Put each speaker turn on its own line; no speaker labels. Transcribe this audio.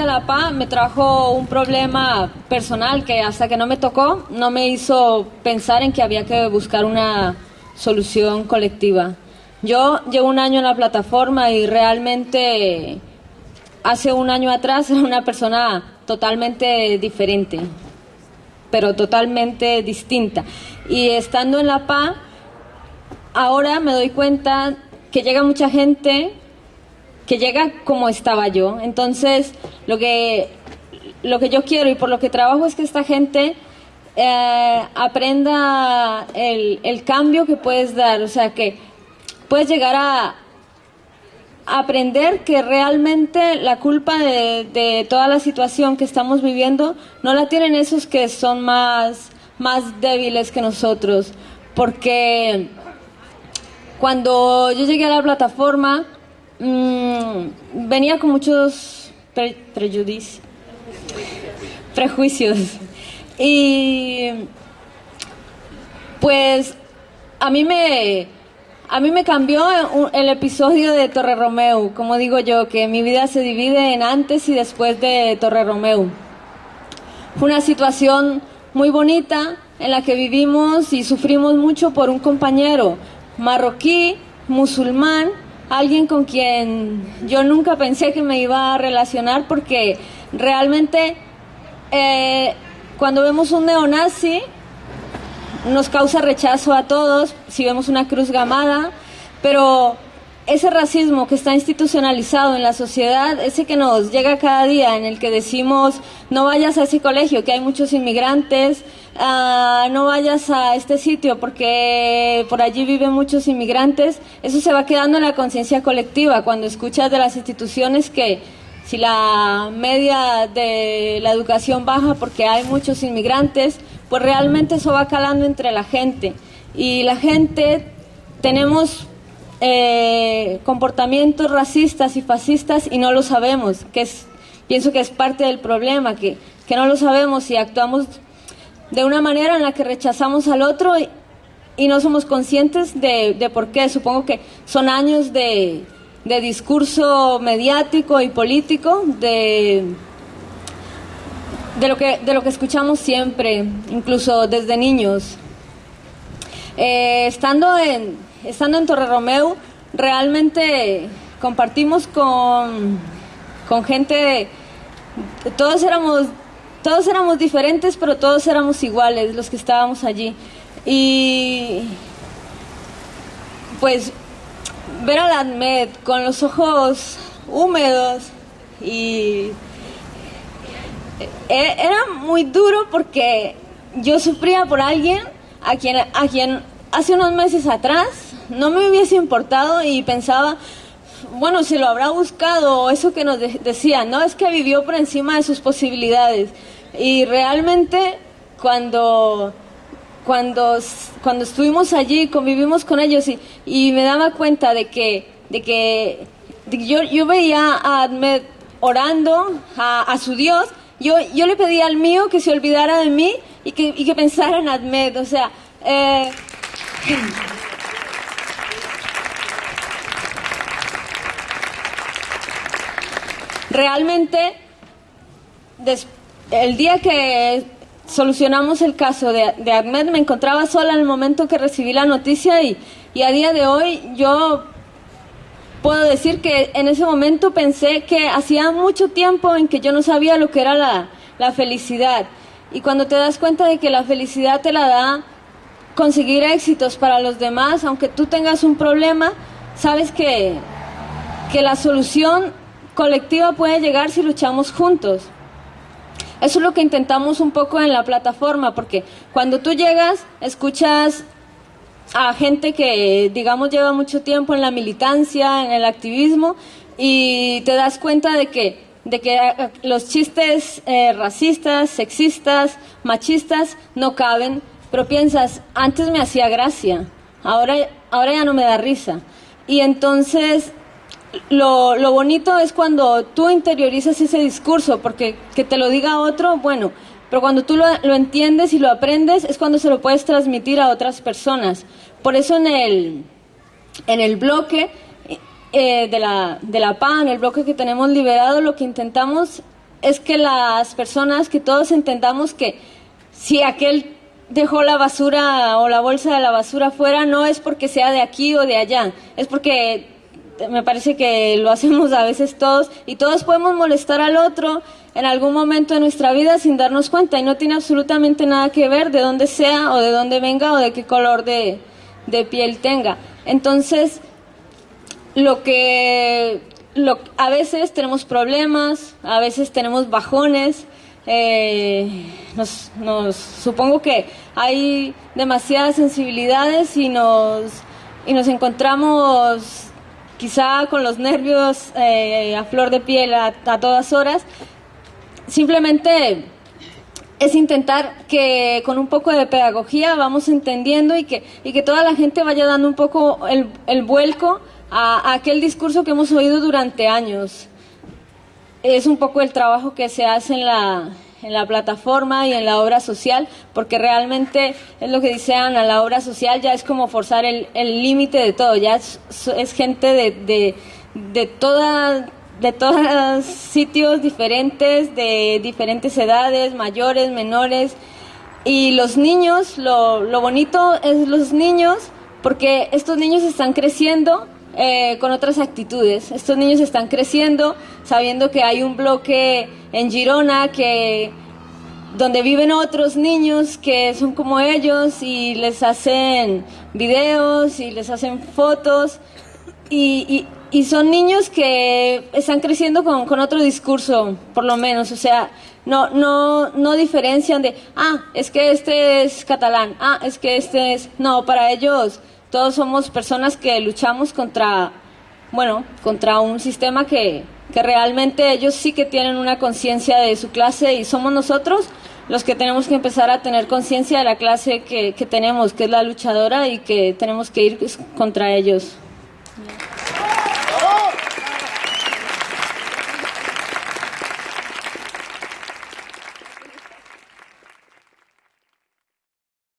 a la PA me trajo un problema personal que hasta que no me tocó no me hizo pensar en que había que buscar una solución colectiva. Yo llevo un año en la plataforma y realmente hace un año atrás era una persona totalmente diferente, pero totalmente distinta. Y estando en la PA, ahora me doy cuenta que llega mucha gente que llega como estaba yo. Entonces, lo que, lo que yo quiero y por lo que trabajo es que esta gente eh, aprenda el, el cambio que puedes dar, o sea, que puedes llegar a, aprender que realmente la culpa de, de, toda la situación que estamos viviendo no la tienen esos que son más, más débiles que nosotros. Porque cuando yo llegué a la plataforma, mmm, venía con muchos pre prejuicios, prejuicios. Y pues a mí me a mí me cambió el episodio de Torre Romeo, como digo yo, que mi vida se divide en antes y después de Torre Romeo. Fue una situación muy bonita en la que vivimos y sufrimos mucho por un compañero marroquí, musulmán, alguien con quien yo nunca pensé que me iba a relacionar porque realmente eh, cuando vemos un neonazi nos causa rechazo a todos si vemos una cruz gamada, pero ese racismo que está institucionalizado en la sociedad, ese que nos llega cada día, en el que decimos no vayas a ese colegio, que hay muchos inmigrantes, uh, no vayas a este sitio porque por allí viven muchos inmigrantes, eso se va quedando en la conciencia colectiva cuando escuchas de las instituciones que si la media de la educación baja porque hay muchos inmigrantes, pues realmente eso va calando entre la gente. Y la gente tenemos eh, comportamientos racistas y fascistas y no lo sabemos, que es, pienso que es parte del problema, que, que no lo sabemos y actuamos de una manera en la que rechazamos al otro y, no somos conscientes de, de, por qué. Supongo que son años de, de discurso mediático y político, de, de, lo que, de lo que escuchamos siempre, incluso desde niños. Eh, estando, en, estando en Torre Romeo, realmente compartimos con, con gente, todos éramos, todos éramos diferentes, pero todos éramos iguales los que estábamos allí. Y pues ver a la Admed con los ojos húmedos y e, era muy duro porque yo sufría por alguien a quien, a quien hace unos meses atrás no me hubiese importado y pensaba, bueno, si lo habrá buscado, eso que nos de decía, no, es que vivió por encima de sus posibilidades. Y realmente cuando, cuando, cuando estuvimos allí, convivimos con ellos y, y me daba cuenta de que, de que, de yo, yo veía a Ahmed orando a, a su Dios, yo, yo le pedí al mío que se olvidara de mí y que, y que pensara en Ahmed, o sea... Eh, realmente el día que solucionamos el caso de, de, Ahmed me encontraba sola en el momento que recibí la noticia y, y, a día de hoy yo puedo decir que en ese momento pensé que hacía mucho tiempo en que yo no sabía lo que era la, la felicidad y cuando te das cuenta de que la felicidad te la da conseguir éxitos para los demás, aunque tú tengas un problema, sabes que, que la solución colectiva puede llegar si luchamos juntos. Eso es lo que intentamos un poco en la plataforma, porque cuando tú llegas, escuchas a gente que, digamos, lleva mucho tiempo en la militancia, en el activismo, y te das cuenta de que, de que eh, los chistes eh, racistas, sexistas, machistas no caben, pero piensas, antes me hacía gracia, ahora, ahora ya no me da risa. Y entonces lo, lo, bonito es cuando tú interiorizas ese discurso, porque que te lo diga otro, bueno, pero cuando tú lo, lo, entiendes y lo aprendes es cuando se lo puedes transmitir a otras personas. Por eso en el, en el bloque eh, de, la, de la PAN, el bloque que tenemos liberado, lo que intentamos es que las personas, que todos entendamos que si aquel dejó la basura o la bolsa de la basura fuera, no es porque sea de aquí o de allá, es porque me parece que lo hacemos a veces todos y todos podemos molestar al otro en algún momento de nuestra vida sin darnos cuenta y no tiene absolutamente nada que ver de dónde sea o de dónde venga o de qué color de, piel tenga. Entonces, lo que lo, a veces tenemos problemas, a veces tenemos bajones, eh, nos, nos, supongo que hay demasiadas sensibilidades y nos, y nos encontramos quizá con los nervios eh, a flor de piel a, todas horas. Simplemente es intentar que con un poco de pedagogía vamos entendiendo y que, y que toda la gente vaya dando un poco el, el vuelco a, aquel discurso que hemos oído durante años. Es un poco el trabajo que se hace en la, en la plataforma y en la obra social, porque realmente es lo que dice Ana, la obra social ya es como forzar el límite de todo, ya es, gente de, de, de de todos sitios diferentes, de diferentes edades, mayores, menores. Y los niños, lo, lo bonito es los niños, porque estos niños están creciendo eh, con otras actitudes. Estos niños están creciendo sabiendo que hay un bloque en Girona que donde viven otros niños que son como ellos y les hacen videos y les hacen fotos. Y, y, son niños que están creciendo con, con, otro discurso, por lo menos, o sea, no, no, no diferencian de, ah, es que este es catalán, ah, es que este es, no, para ellos todos somos personas que luchamos contra, bueno, contra un sistema que, que realmente ellos sí que tienen una conciencia de su clase y somos nosotros los que tenemos que empezar a tener conciencia de la clase que, que tenemos, que es la luchadora y que tenemos que ir contra ellos.